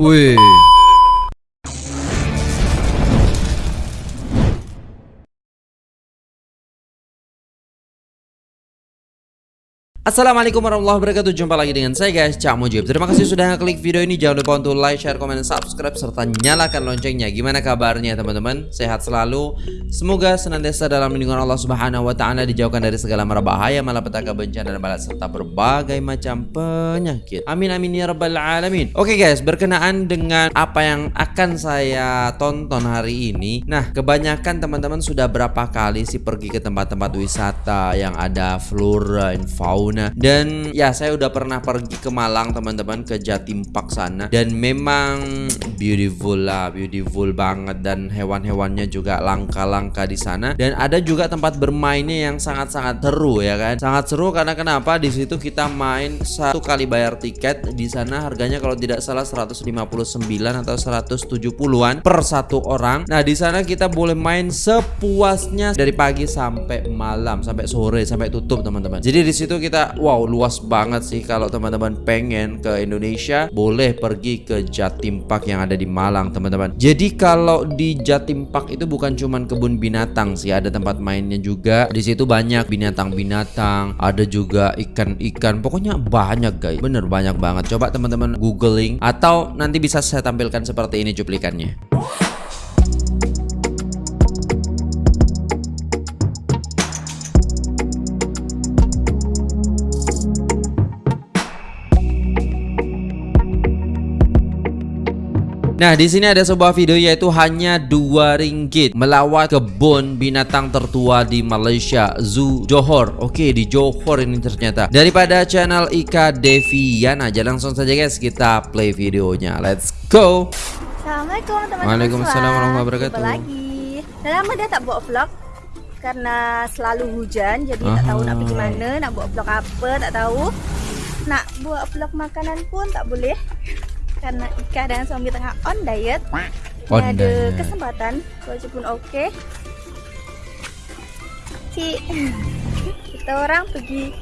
Wih. Assalamualaikum warahmatullahi wabarakatuh. Jumpa lagi dengan saya guys. Cak Mujib. Terima kasih sudah klik video ini. Jangan lupa untuk like, share, komen, subscribe Serta nyalakan loncengnya. Gimana kabarnya teman-teman? Sehat selalu. Semoga senantiasa dalam lindungan Allah subhanahu wa ta'ala Dijauhkan dari segala mara bahaya Malapetaka bencana dan balas Serta berbagai macam penyakit. Amin amin ya rabbal alamin. Oke guys. Berkenaan dengan apa yang akan saya tonton hari ini. Nah kebanyakan teman-teman sudah berapa kali sih Pergi ke tempat-tempat wisata? Yang ada flora and fauna dan ya saya udah pernah pergi ke Malang teman-teman ke Jatim Park sana. Dan memang beautiful lah beautiful banget. Dan hewan-hewannya juga langka-langka di sana. Dan ada juga tempat bermainnya yang sangat-sangat seru ya kan? Sangat seru karena kenapa? Di situ kita main satu kali bayar tiket. Di sana harganya kalau tidak salah 159 atau 170-an per satu orang. Nah di sana kita boleh main sepuasnya dari pagi sampai malam sampai sore sampai tutup teman-teman. Jadi di situ kita wow luas banget sih kalau teman-teman pengen ke Indonesia boleh pergi ke Jatim Park yang ada di Malang teman-teman. Jadi kalau di Jatim Park itu bukan cuman kebun binatang sih, ada tempat mainnya juga. Di situ banyak binatang-binatang, ada juga ikan-ikan. Pokoknya banyak guys. Bener banyak banget. Coba teman-teman googling atau nanti bisa saya tampilkan seperti ini cuplikannya. Nah, di sini ada sebuah video yaitu hanya dua ringgit melawat kebun binatang tertua di Malaysia, Zoo Johor. Oke, di Johor ini ternyata. Daripada channel Ika Deviana, aja langsung saja guys kita play videonya. Let's go. Assalamualaikum teman-teman. Waalaikumsalam warahmatullahi wabarakatuh. Jumpa lagi. Dah lama dah tak buat vlog karena selalu hujan jadi tak tahu nak pergi mana, nak buat vlog apa tak tahu. Nak buat vlog makanan pun tak boleh karena Ika dan suami tengah on diet. On ada diet. kesempatan, cuaca pun okey. Cik, kita orang pergi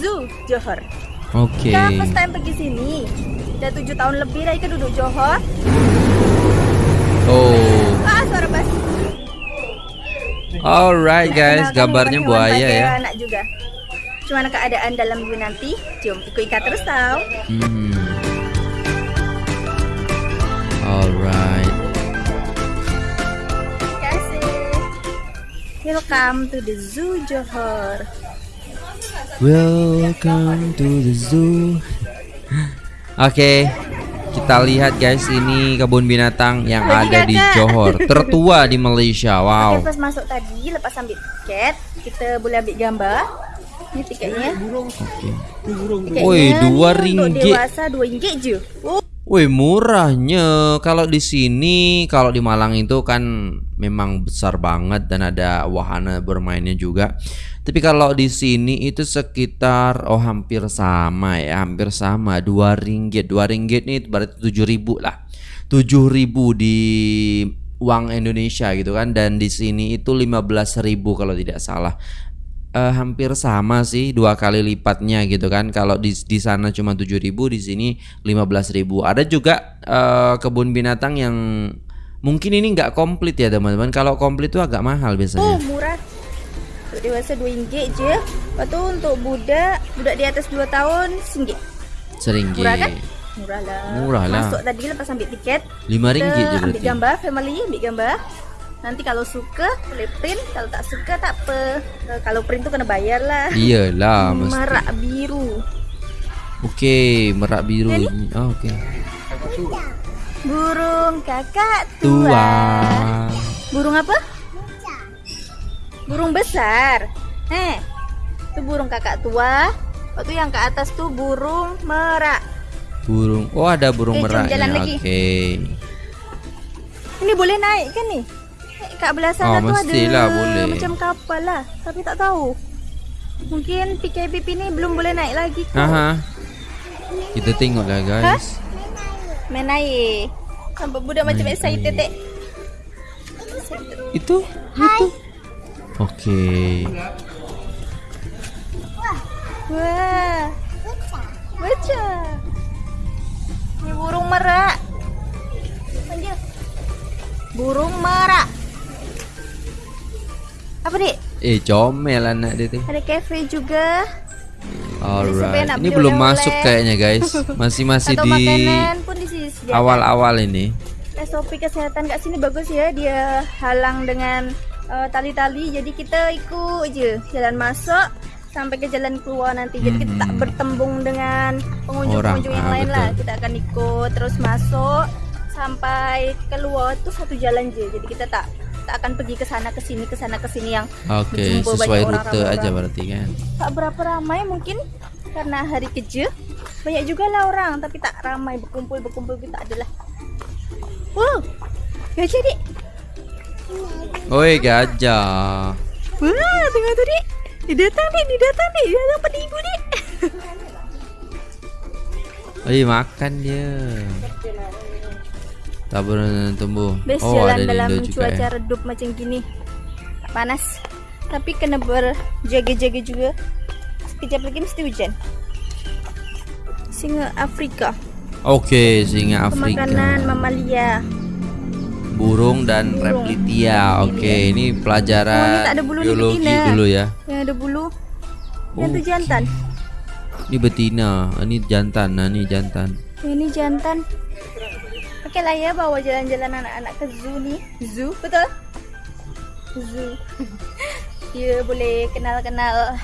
Zoo Johor. Oke. Kita first time pergi sini. Dah tujuh tahun lebih dah Ika duduk Johor. Oh. Ah, suara bas. Alright guys, gambarnya buaya ya. Anak juga. Gimana keadaan dalam nanti? Jom ikut Ika terus tau. Hmm. Welcome to the Zoo Johor. Welcome to the zoo. Oke, kita lihat guys ini kebun binatang yang Lagi ada di kakak. Johor, tertua di Malaysia. Oke, Wow. pas masuk tadi, lepas ambil tiket, kita boleh ambil gambar. Ini tiketnya. Oke. Tiketnya Woi, dua ringgit. dewasa dua ringgit je. Oh, Woi, murahnya. Kalau di sini, kalau di Malang itu kan memang besar banget dan ada wahana bermainnya juga. Tapi kalau di sini itu sekitar oh hampir sama ya, hampir sama. Dua ringgit, dua ringgit nih berarti tujuh ribu lah. Tujuh ribu di uang Indonesia gitu kan dan di sini itu 15.000 kalau tidak salah. Eh, hampir sama sih dua kali lipatnya gitu kan kalau di di sana cuma 7000 di sini 15000 ada juga eh, kebun binatang yang mungkin ini nggak komplit ya teman-teman kalau komplit itu agak mahal oh biasanya murah. Untuk dewasa dua ringgit je. Lepas tu untuk budak, budak di atas dua tahun, singgit. seringgit Murah kan? Murah lah. Murah lah. Masuk tadi lepas ambil tiket, lima ringgit je kita ambil gambar, family ambil gambar. Nanti kalau suka boleh print, kalau tak suka tak apa. Kalau print tu kena bayar lah. iyalah mesti Merak biru. oke merak biru ini oh, oke Burung kakak tua tua. Burung apa? Burung besar. Eh, itu burung kakak tua. Waktu yang ke atas tuh burung merak. burung oh ada burung lagi. oke Ini boleh naik kan ni? Eh, Kat belah sana Oh, tu ada boleh. macam kapal lah. Tapi tak tahu. Mungkin PKPP ni belum boleh naik lagi. Aha. kita tengok lah guys Main air. Sampai budak macam excited teh. Itu? Itu. Oke. Okay. Wah. Baca. Ini burung merak. Burung merak. Apa, Dik? Eh, comel anak dia teh. Ada cafe juga. Alright. Ini belum oleh-oleh. masuk kayaknya guys. Masih masih Atau di awal-awal ini. SOP kesehatan kat sini bagus ya. Dia halang dengan uh, tali-tali. Jadi kita ikut je jalan masuk sampai ke jalan keluar nanti. Jadi kita tak Mhm. bertembung dengan pengunjung-pengunjung yang ah, lain betul. lah. Kita akan ikut terus masuk sampai keluar tuh satu jalan je. Jadi kita tak tak akan pergi ke sana ke sini ke sana ke sini yang Oke, berjumpa sesuai banyak orang, rute ramai aja orang. berarti kan. tak berapa ramai mungkin karena hari kerja banyak juga lah orang tapi tak ramai berkumpul berkumpul kita adalah wow gajah dik Oi gajah. wah tengok tu dik dia datang dik dia datang dik dia datang pada ibu dik Oi makan dia. Tak pernah tumbuh. best Oh jalan ada dalam Indo cuaca ya. redup macam gini panas tapi kena berjaga-jaga juga sekejap lagi mesti hujan singa Afrika Oke, singa Afrika. pemakanan mamalia Burung dan Burung. reptilia. Oke, ini pelajaran Oh, ini ada bulu, ini biologi betina. dulu ya. yang ada bulu yang tu Oke. jantan Ini betina, ini jantan. Nah, ini jantan. Ini jantan. Oke lah ya bawa jalan-jalan anak-anak ke zoo nih. Zoo, betul? Zoo. Dia boleh kenal-kenal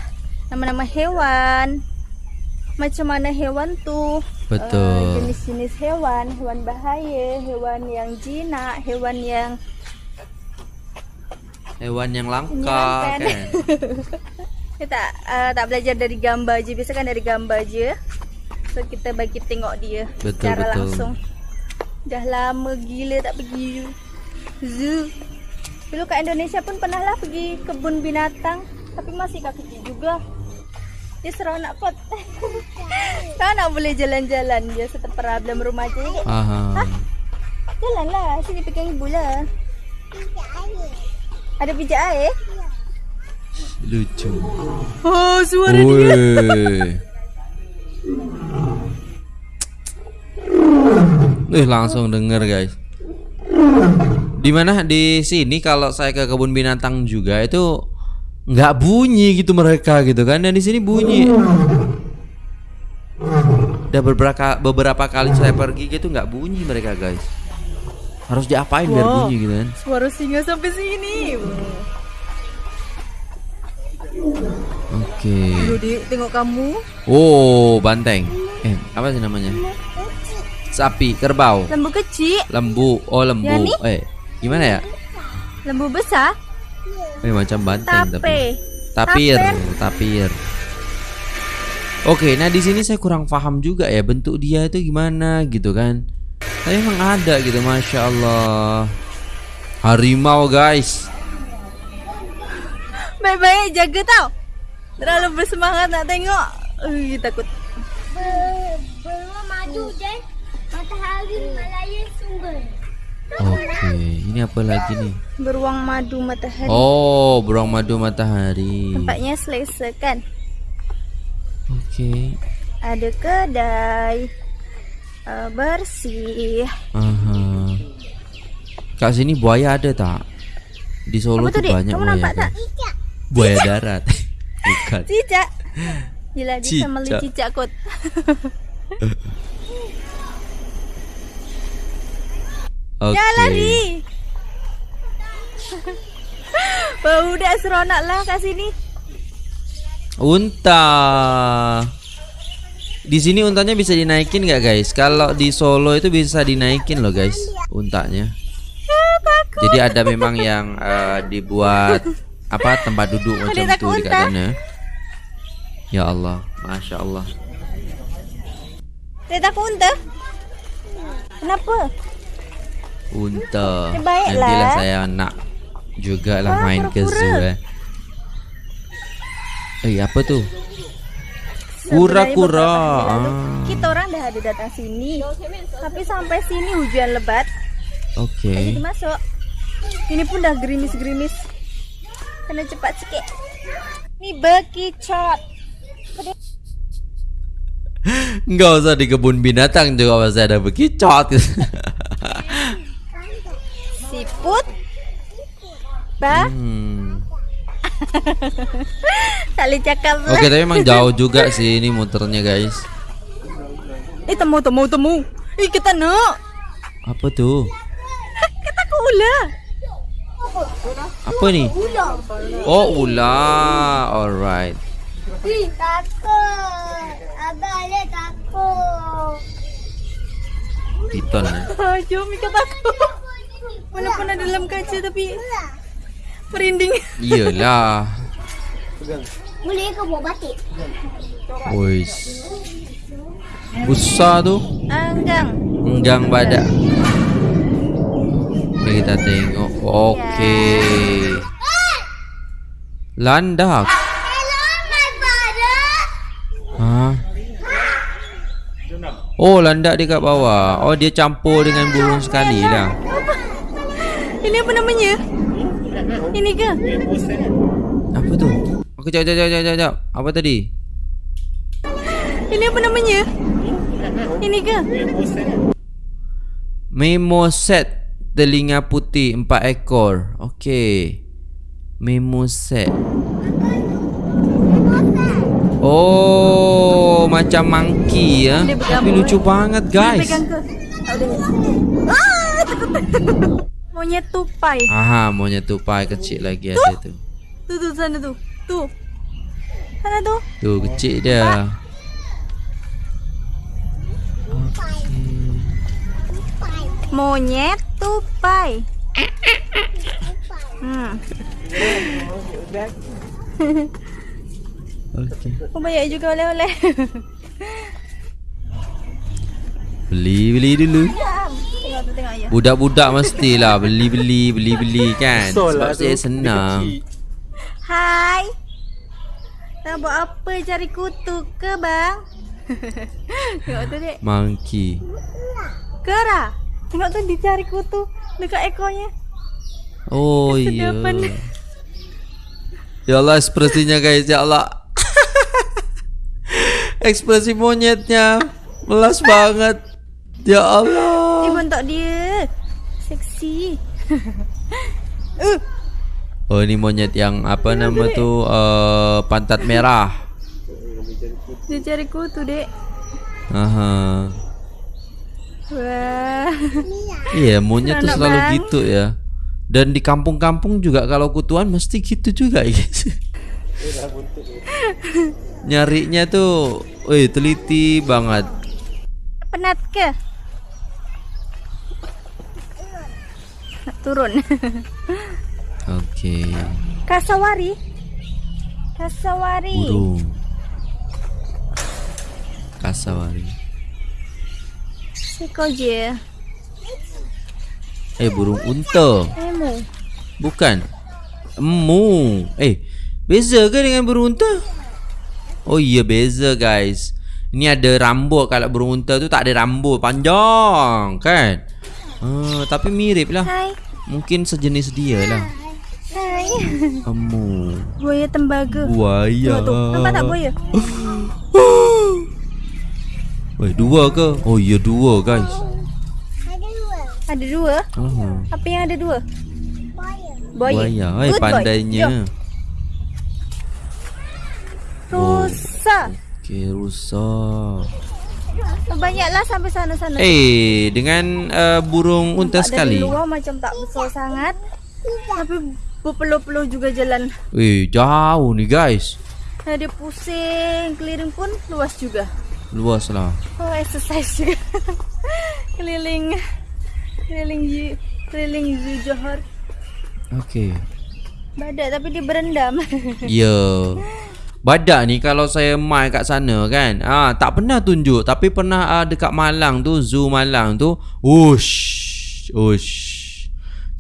nama-nama hewan. Macam mana hewan tuh? Betul. Eh, jenis-jenis hewan, hewan bahaya, hewan yang jinak, hewan yang Hewan yang langka kan. kita tak uh, tak belajar dari gambar je. Biasa kan dari gambar je. So kita bagi tengok dia Betul, secara betul. langsung. Dah lama gila tak pergi zoo. Dulu kat Indonesia pun pernah lah pergi kebun binatang tapi masih kat kecil juga. Dia seronok kot. Kau nak boleh jalan-jalan je setepara dalam rumah je. Aha. Jalan lah, sini pegang ibu lah. Ada pijak air? Lucu. Oh, suara Woi. Eh langsung denger guys. Di mana di sini kalau saya ke kebun binatang juga itu nggak bunyi gitu mereka gitu kan dan di sini bunyi. Udah beberapa beberapa kali saya pergi gitu nggak bunyi mereka guys. Harus diapain biar Wow. bunyi gitu kan? Suara singa sampai sini. Oke. Aduh, Dik, tengok kamu. Oh banteng. Eh apa sih namanya? Sapi, kerbau. Lembu kecil, Lembu, oh lembu. Ya, nih. eh, gimana ya? lembu besar, Eh macam banteng tape. tapi. Tapir, Tapir. tapir. Oke, nah di sini saya kurang paham juga ya bentuk dia itu gimana gitu kan. Tapi emang ada gitu, masya Allah. Harimau guys. Baik-baik jaga tau. Terlalu bersemangat nak tengok. Uh, takut. Belum maju dan matahari sumber. Oke, ini apa lagi nih? Beruang madu matahari. Oh, beruang madu matahari. Tempatnya selesa kan? Oke. Ada kedai. Uh, bersih. Aha. Kak sini buaya ada tak? Di Solo tuh tuh, banyak Kamu buaya. nampak tak? Buaya darat. Bukan. Cicak. Gila dia sama Cicak. cicak kot. Oke. Ya lari. Udah seronok lah kat sini. Unta. Di sini untanya bisa dinaikin nggak guys? Kalau di Solo itu bisa dinaikin loh guys, untanya. Jadi ada memang yang eh, dibuat apa tempat duduk macam itu di sana. Ya Allah, masya Allah. Takut unta? Kenapa? Unta. Ya, Nantilah lah. saya nak juga lah main ke zoo eh. Eh apa tuh? Sebenarnya Kura-kura. Ah. Kita orang dah ada datang sini. Tapi sampai sini hujan lebat. Oke. Jadi masuk. Ini pun dah gerimis-gerimis. Kena cepat sikit. Ni bekicot. Nggak usah di kebun binatang juga masih ada bekicot. Jemput? Ba? Hmm. Tak boleh cakap lah. Oke, tapi emang jauh juga sih ini muternya, guys. Eh, temu, temu, temu. Eh, kita nak. Apa tuh? Kita ke ular. Apa nih? Oh, ular. Alright. Ih, takut. Abang dia takut. Piton. jom, Mika takut. Dalam kaca tapi merinding. Iyalah. Boleh ke buat batik? Wis. Besar tuh. Anggang. Enggang badak. Oke, kita tengok. Oke. Landak. Hah? Oh, landak dia kat bawah. Oh, dia campur dengan burung sekali lah. Ini apa namanya? Ini ke? Apa tu? Aku jap jap jap jap jap. Apa tadi? Ini apa namanya? Ini ke? Memo set telinga putih empat ekor. Okey. Memo set. Oh, macam monkey ya. Dia Tapi lucu banget, guys. Pegang ke? Tak boleh. Ah, takut. Monyet tupai. Aha, monyet tupai kecil lagi ada tu. Tu tu sana tu. Tu. Sana tu. Tu kecil dia. Monyet tupai. Hmm. Okey. Oh banyak juga oleh-oleh. Beli beli dulu. Budak-budak mestilah beli-beli beli-beli kan. Sebab saya senang. Hai. Nak buat apa cari kutu ke bang? tengok tu dek. Monkey. Kera. Tengok tu dia cari kutu dekat ekornya. Oh iya. Ya Allah ekspresinya guys ya Allah. Ekspresi monyetnya melas banget. Ya Dia Allah. bentuk dia. Seksi. Oh ini monyet yang apa nama tu uh, pantat merah. Dia cari kutu dek. Aha. Wah. Iya monyet tu Anak selalu bang. gitu ya. Dan di kampung-kampung juga kalau kutuan mesti gitu juga guys. Nyarinya tuh, wih teliti banget. Penat ke? Nak turun. Oke. Kasawari. Kasawari. Burung. Kasawari. Seko je. Eh burung unta. Emu. Bukan. Emu. Eh, beza ke dengan burung unta? Oh iya beza guys. Ini ada rambut kalau burung unta tu tak ada rambut panjang kan? Ah, tapi mirip lah. Hai. Mungkin sejenis dia lah. Hai. Emu. Buaya tembaga. Buaya. Tengok tu. Nampak tak buaya? Weh, dua ke? Oh iya dua guys. Ada dua. Ada dua. Aha. Apa yang ada dua? Buaya. Buaya. Buaya. Eh pandainya. Rusa. Okey, rusak. Banyaklah sampai sana-sana. Eh, dengan uh, burung unta Nampak sekali. Dari luar macam tak besar sangat. Tapi berpeluh-peluh juga jalan. Eh, jauh ni guys. Nah, dia pusing. Keliling pun luas juga. Luas lah. Oh, exercise juga. keliling. Keliling zoo. Keliling zoo Johor. Okey. Badak tapi dia berendam. Ya. Badak ni kalau saya mai kat sana kan, ah tak pernah tunjuk tapi pernah ah, dekat Malang tu, zoo Malang tu, ush, ush.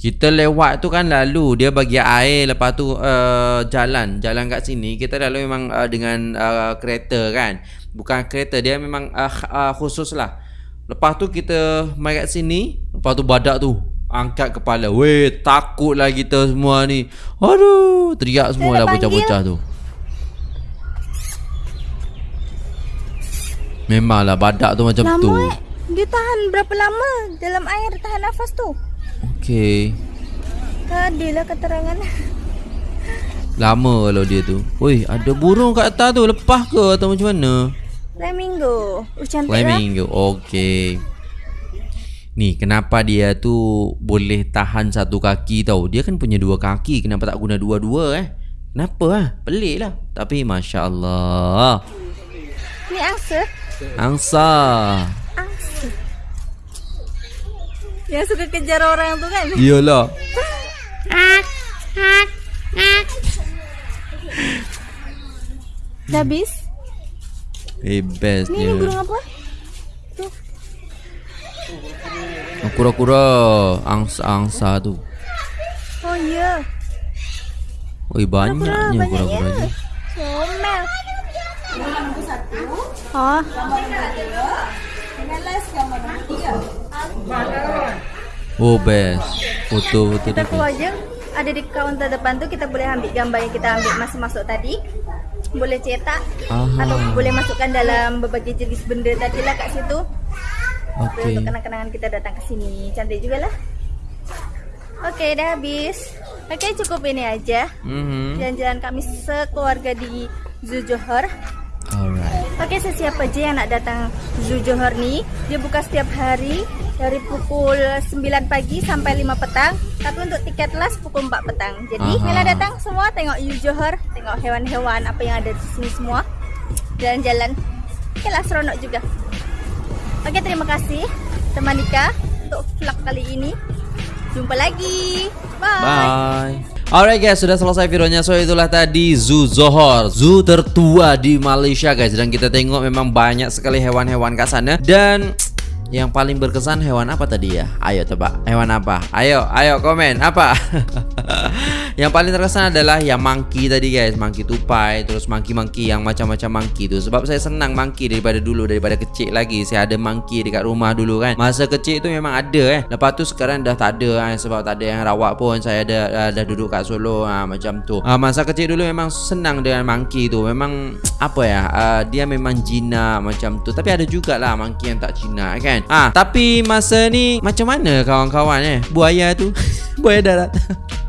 Kita lewat tu kan lalu dia bagi air lepas tu uh, jalan, jalan kat sini kita lalu memang uh, dengan uh, kereta kan. Bukan kereta dia memang uh, uh, khusus lah. Lepas tu kita mai kat sini, lepas tu badak tu angkat kepala. Weh, takutlah kita semua ni. Aduh, teriak semua lah bocah-bocah tu. Memanglah badak tu macam tu. lama eh. Dia tahan berapa lama dalam air tahan nafas tu? Okey. Tadi lah keterangan. Lama kalau dia tu. Woi, ada burung kat atas tu. Lepas ke atau macam mana? Flamingo. Uh, cantik lah. Flamingo. Okey. Ni kenapa dia tu boleh tahan satu kaki tau Dia kan punya dua kaki Kenapa tak guna dua-dua eh Kenapa lah Pelik lah Tapi Masya Allah Ni angsa. Angsa Angsa. Yang suka kejar orang tu kan? Iyalah Dah habis? Eh best Ni, ni dia burung apa? Tu. Kura-kura Angsa-angsa tu Oh ya. Oi banyaknya banyak kura-kura Oh. Oh best Foto-foto Kita dia keluar je. Ada di kaunter depan tu kita boleh ambil gambar yang kita ambil masa masuk tadi. Boleh cetak Aha. atau boleh masukkan dalam berbagai jenis benda tadi lah kat situ. Okey Untuk kenang-kenangan kita datang ke sini. Cantik jugalah. Okey, dah habis. Okey, cukup ini aja. Mhm. Jalan-jalan kami sekeluarga di Zoo Johor. Okey, sesiapa je yang nak datang Zoo Johor ni, dia buka setiap hari dari pukul 9 pagi sampai 5 petang. Tapi untuk tiket las pukul 4 petang. Jadi, Aha. datang semua tengok Zoo Johor, tengok hewan-hewan apa yang ada di sini semua. Jalan-jalan. Okeylah seronok juga. Okey, terima kasih teman Nika untuk vlog kali ini. Jumpa lagi. Bye. Bye. Alright guys, sudah selesai videonya. So itulah tadi Zoo Johor, zoo tertua di Malaysia guys. Dan kita tengok memang banyak sekali hewan-hewan kat sana. Dan yang paling berkesan hewan apa tadi ya? Ayo tebak. Hewan apa? Ayo, ayo komen apa? yang paling terkesan adalah yang monkey tadi guys, monkey tupai, terus monkey-monkey yang macam-macam monkey tu. Sebab saya senang monkey daripada dulu daripada kecil lagi. Saya ada monkey dekat rumah dulu kan. Masa kecil tu memang ada eh. Lepas tu sekarang dah tak ada eh, sebab tak ada yang rawat pun. Saya dah dah, dah duduk kat Solo ha, macam tu. Ha, masa kecil dulu memang senang dengan monkey tu. Memang apa ya? Uh, dia memang jinak macam tu. Tapi ada jugalah monkey yang tak jinak kan. Ah, tapi masa ni macam mana kawan-kawan eh? Buaya tu. Buaya darat.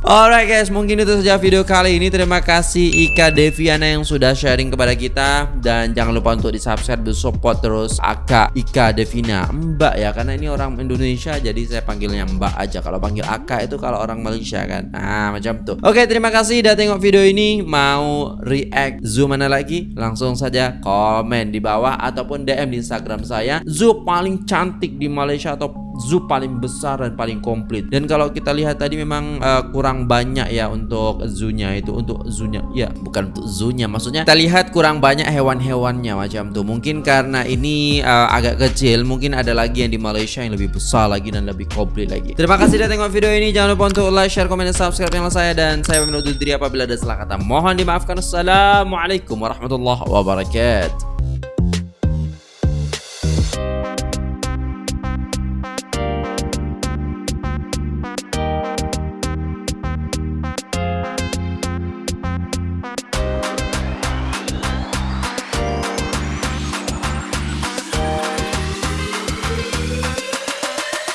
Alright guys, mungkin itu saja video kali ini. Terima kasih Ika Deviana yang sudah sharing kepada kita dan jangan lupa untuk di-subscribe dan support terus Aka Ika Devina. Mbak ya, karena ini orang Indonesia jadi saya panggilnya Mbak aja. Kalau panggil Aka itu kalau orang Malaysia kan. Nah, macam tuh. Oke, terima kasih udah tengok video ini. Mau react zoom mana lagi? Langsung saja komen di bawah ataupun DM di Instagram saya. Zoo paling cantik di Malaysia atau zoo paling besar dan paling komplit. Dan kalau kita lihat tadi memang uh, kurang banyak ya untuk zoo-nya itu untuk zoo-nya. Ya, bukan untuk zoo-nya. Maksudnya kita lihat kurang banyak hewan-hewannya macam tuh. Mungkin karena ini uh, agak kecil, mungkin ada lagi yang di Malaysia yang lebih besar lagi dan lebih komplit lagi. Terima kasih sudah tengok video ini. Jangan lupa untuk like, share, komen, dan subscribe channel saya dan saya menutup diri apabila ada salah kata. Mohon dimaafkan. Assalamualaikum warahmatullahi wabarakatuh.